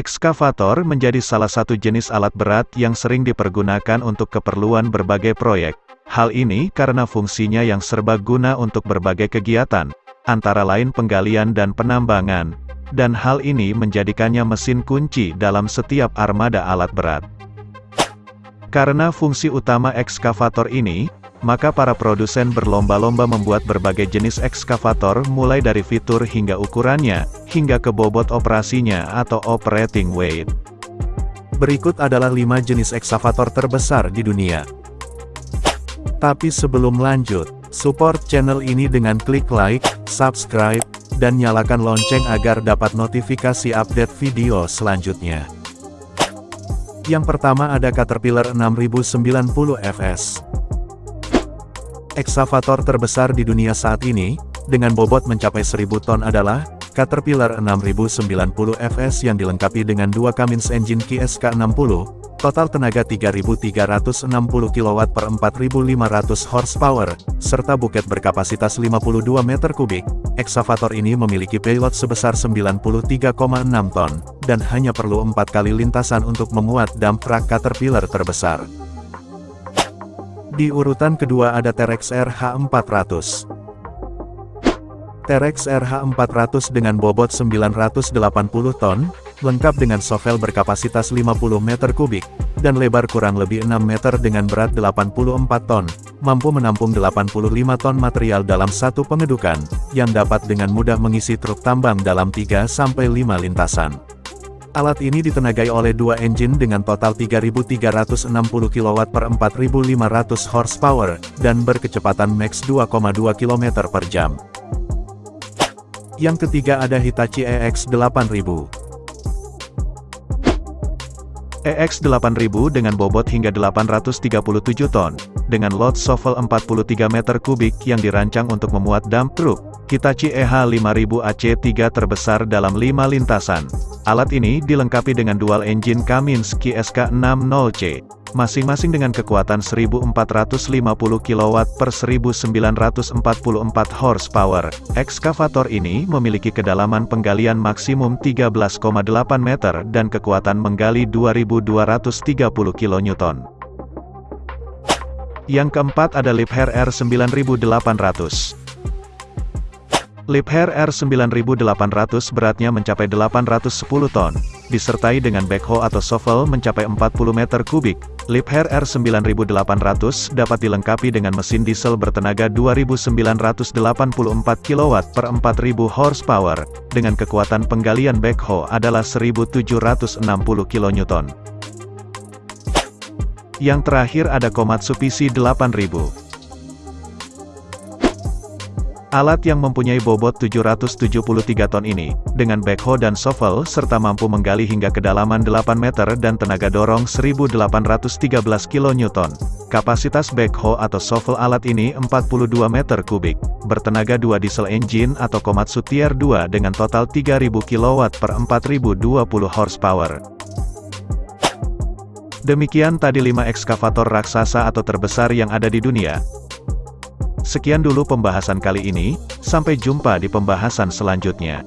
Ekskavator menjadi salah satu jenis alat berat yang sering dipergunakan untuk keperluan berbagai proyek. Hal ini karena fungsinya yang serba guna untuk berbagai kegiatan, antara lain penggalian dan penambangan, dan hal ini menjadikannya mesin kunci dalam setiap armada alat berat. Karena fungsi utama ekskavator ini, maka para produsen berlomba-lomba membuat berbagai jenis ekskavator mulai dari fitur hingga ukurannya, hingga ke bobot operasinya atau operating weight. Berikut adalah 5 jenis ekskavator terbesar di dunia. Tapi sebelum lanjut, support channel ini dengan klik like, subscribe, dan nyalakan lonceng agar dapat notifikasi update video selanjutnya. Yang pertama ada Caterpillar 6090 FS. Eksavator terbesar di dunia saat ini, dengan bobot mencapai 1000 ton adalah, Caterpillar 6090 FS yang dilengkapi dengan dua Cummins engine KSK60, total tenaga 3360 kW per 4500 horsepower, serta buket berkapasitas 52 meter kubik. Eksavator ini memiliki payload sebesar 93,6 ton, dan hanya perlu empat kali lintasan untuk memuat dump truck Caterpillar terbesar. Di urutan kedua ada Terex RH400. Terex RH400 dengan bobot 980 ton, lengkap dengan sovel berkapasitas 50 meter kubik, dan lebar kurang lebih 6 meter dengan berat 84 ton, mampu menampung 85 ton material dalam satu pengedukan, yang dapat dengan mudah mengisi truk tambang dalam 3-5 lintasan. Alat ini ditenagai oleh dua engine dengan total 3.360 kW per 4.500 horsepower, dan berkecepatan max 2,2 km per jam. Yang ketiga ada Hitachi EX8000. EX8000 dengan bobot hingga 837 ton, dengan load shovel 43 meter kubik yang dirancang untuk memuat dump truck, Hitachi EH5000 AC3 terbesar dalam 5 lintasan. Alat ini dilengkapi dengan dual engine Cummins QSK60C, masing-masing dengan kekuatan 1450 kW per 1944 horsepower. Ekskavator ini memiliki kedalaman penggalian maksimum 13,8 meter dan kekuatan menggali 2230 kN. Yang keempat ada Liebherr R9800. Liebherr R9800 beratnya mencapai 810 ton, disertai dengan backhoe atau shovel mencapai 40 meter kubik. Liebherr R9800 dapat dilengkapi dengan mesin diesel bertenaga 2984 kW per 4000 horsepower, dengan kekuatan penggalian backhoe adalah 1760 kN. Yang terakhir ada Komatsu PC 8000. Alat yang mempunyai bobot 773 ton ini, dengan backhoe dan shovel serta mampu menggali hingga kedalaman 8 meter dan tenaga dorong 1813 kN. Kapasitas backhoe atau shovel alat ini 42 meter kubik, bertenaga 2 diesel engine atau Komatsu Tier 2 dengan total 3000 kW per 4020 horsepower. Demikian tadi 5 ekskavator raksasa atau terbesar yang ada di dunia, Sekian dulu pembahasan kali ini, sampai jumpa di pembahasan selanjutnya.